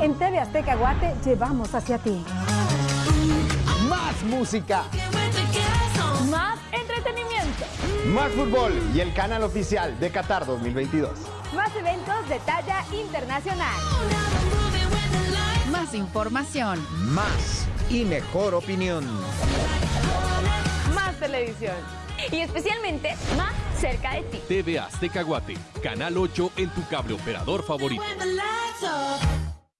En TV Azteca Guate llevamos hacia ti. Más música. Más entretenimiento. Más fútbol y el canal oficial de Qatar 2022. Más eventos de talla internacional. Más información. Más y mejor opinión. Más televisión. Y especialmente más cerca de ti. TV Azteca Guate, Canal 8 en tu cable operador favorito.